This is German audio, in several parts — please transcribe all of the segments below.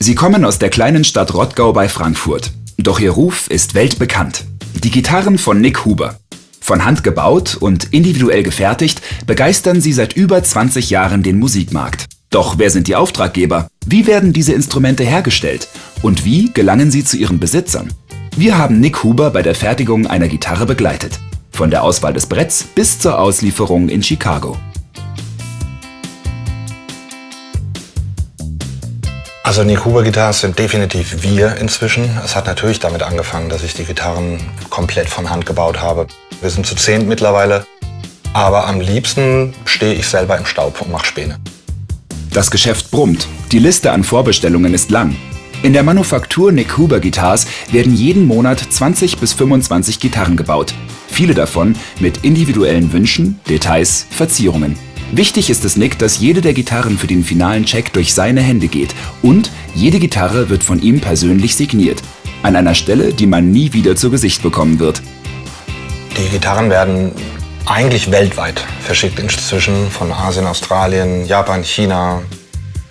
Sie kommen aus der kleinen Stadt Rottgau bei Frankfurt. Doch ihr Ruf ist weltbekannt. Die Gitarren von Nick Huber. Von Hand gebaut und individuell gefertigt, begeistern sie seit über 20 Jahren den Musikmarkt. Doch wer sind die Auftraggeber? Wie werden diese Instrumente hergestellt? Und wie gelangen sie zu ihren Besitzern? Wir haben Nick Huber bei der Fertigung einer Gitarre begleitet. Von der Auswahl des Bretts bis zur Auslieferung in Chicago. Also Nick Huber Gitarren sind definitiv wir inzwischen. Es hat natürlich damit angefangen, dass ich die Gitarren komplett von Hand gebaut habe. Wir sind zu zehn mittlerweile, aber am liebsten stehe ich selber im Staub und mache Späne. Das Geschäft brummt. Die Liste an Vorbestellungen ist lang. In der Manufaktur Nick Huber Guitars werden jeden Monat 20 bis 25 Gitarren gebaut. Viele davon mit individuellen Wünschen, Details, Verzierungen. Wichtig ist es Nick, dass jede der Gitarren für den finalen Check durch seine Hände geht und jede Gitarre wird von ihm persönlich signiert. An einer Stelle, die man nie wieder zu Gesicht bekommen wird. Die Gitarren werden eigentlich weltweit verschickt inzwischen von Asien, Australien, Japan, China,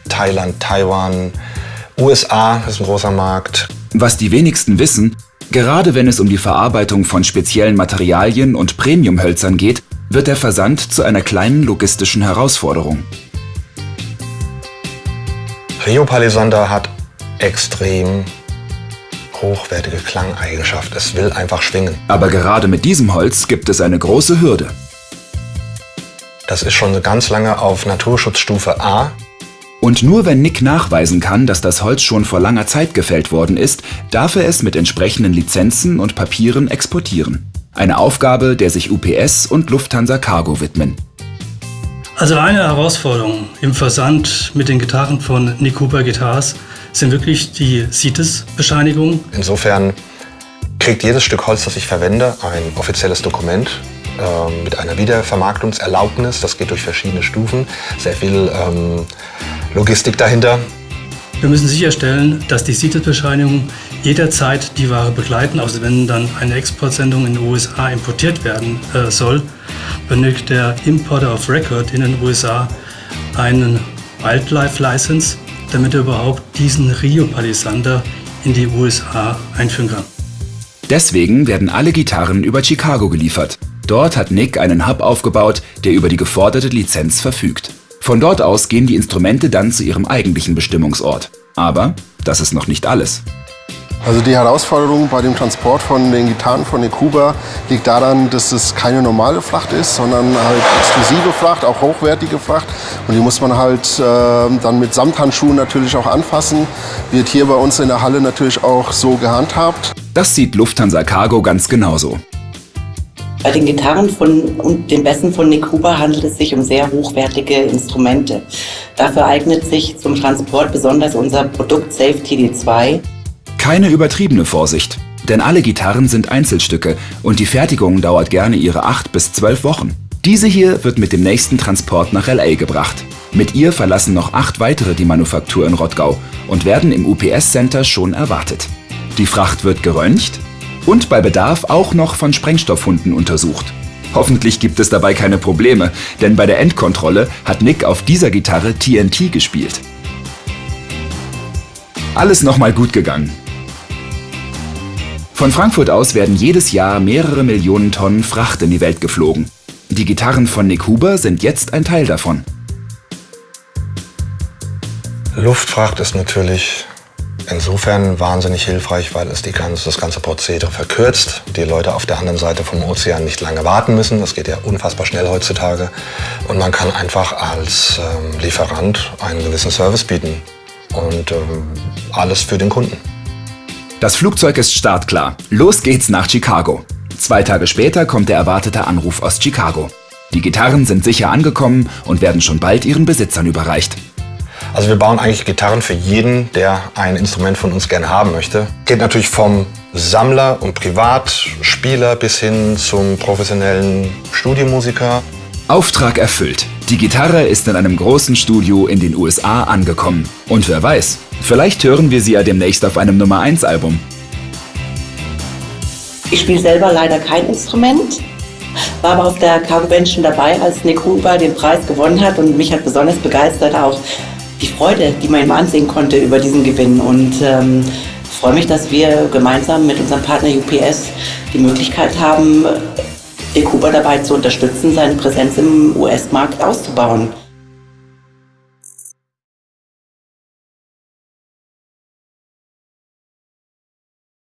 Thailand, Taiwan, USA ist ein großer Markt. Was die wenigsten wissen, gerade wenn es um die Verarbeitung von speziellen Materialien und Premiumhölzern geht, wird der Versand zu einer kleinen logistischen Herausforderung. Rio Palisander hat extrem hochwertige Klangeigenschaft. Es will einfach schwingen. Aber gerade mit diesem Holz gibt es eine große Hürde. Das ist schon ganz lange auf Naturschutzstufe A. Und nur wenn Nick nachweisen kann, dass das Holz schon vor langer Zeit gefällt worden ist, darf er es mit entsprechenden Lizenzen und Papieren exportieren. Eine Aufgabe, der sich UPS und Lufthansa Cargo widmen. Also eine Herausforderung im Versand mit den Gitarren von Nick Cooper Guitars sind wirklich die CITES-Bescheinigung. Insofern kriegt jedes Stück Holz, das ich verwende, ein offizielles Dokument äh, mit einer Wiedervermarktungserlaubnis. Das geht durch verschiedene Stufen. Sehr viel ähm, Logistik dahinter. Wir müssen sicherstellen, dass die CITES-Bescheinigung jederzeit die Ware begleiten. Also wenn dann eine Exportsendung in den USA importiert werden äh, soll, benötigt der Importer of Record in den USA einen Wildlife License damit er überhaupt diesen Rio-Palisander in die USA einführen kann. Deswegen werden alle Gitarren über Chicago geliefert. Dort hat Nick einen Hub aufgebaut, der über die geforderte Lizenz verfügt. Von dort aus gehen die Instrumente dann zu ihrem eigentlichen Bestimmungsort. Aber das ist noch nicht alles. Also die Herausforderung bei dem Transport von den Gitarren von Kuba liegt daran, dass es keine normale Fracht ist, sondern halt exklusive Fracht, auch hochwertige Fracht. Und die muss man halt äh, dann mit Samthandschuhen natürlich auch anfassen. Wird hier bei uns in der Halle natürlich auch so gehandhabt. Das sieht Lufthansa Cargo ganz genauso. Bei den Gitarren von, und den Bässen von Huber handelt es sich um sehr hochwertige Instrumente. Dafür eignet sich zum Transport besonders unser Produkt Safe TD2. Keine übertriebene Vorsicht, denn alle Gitarren sind Einzelstücke und die Fertigung dauert gerne ihre 8 bis 12 Wochen. Diese hier wird mit dem nächsten Transport nach LA gebracht. Mit ihr verlassen noch acht weitere die Manufaktur in Rottgau und werden im UPS-Center schon erwartet. Die Fracht wird geröntgt und bei Bedarf auch noch von Sprengstoffhunden untersucht. Hoffentlich gibt es dabei keine Probleme, denn bei der Endkontrolle hat Nick auf dieser Gitarre TNT gespielt. Alles nochmal gut gegangen. Von Frankfurt aus werden jedes Jahr mehrere Millionen Tonnen Fracht in die Welt geflogen. Die Gitarren von Nick Huber sind jetzt ein Teil davon. Luftfracht ist natürlich insofern wahnsinnig hilfreich, weil es ganze, das ganze Prozedere verkürzt. Die Leute auf der anderen Seite vom Ozean nicht lange warten müssen. Das geht ja unfassbar schnell heutzutage. Und man kann einfach als ähm, Lieferant einen gewissen Service bieten. Und ähm, alles für den Kunden. Das Flugzeug ist startklar. Los geht's nach Chicago. Zwei Tage später kommt der erwartete Anruf aus Chicago. Die Gitarren sind sicher angekommen und werden schon bald ihren Besitzern überreicht. Also wir bauen eigentlich Gitarren für jeden, der ein Instrument von uns gerne haben möchte. Geht natürlich vom Sammler und Privatspieler bis hin zum professionellen Studiomusiker. Auftrag erfüllt. Die Gitarre ist in einem großen Studio in den USA angekommen. Und wer weiß, vielleicht hören wir sie ja demnächst auf einem Nummer 1 Album. Ich spiele selber leider kein Instrument, war aber auf der Convention dabei, als Nick Huber den Preis gewonnen hat und mich hat besonders begeistert auch die Freude, die man ihm ansehen konnte über diesen Gewinn und ähm, freue mich, dass wir gemeinsam mit unserem Partner UPS die Möglichkeit haben, die Kuba dabei zu unterstützen, seine Präsenz im US-Markt auszubauen.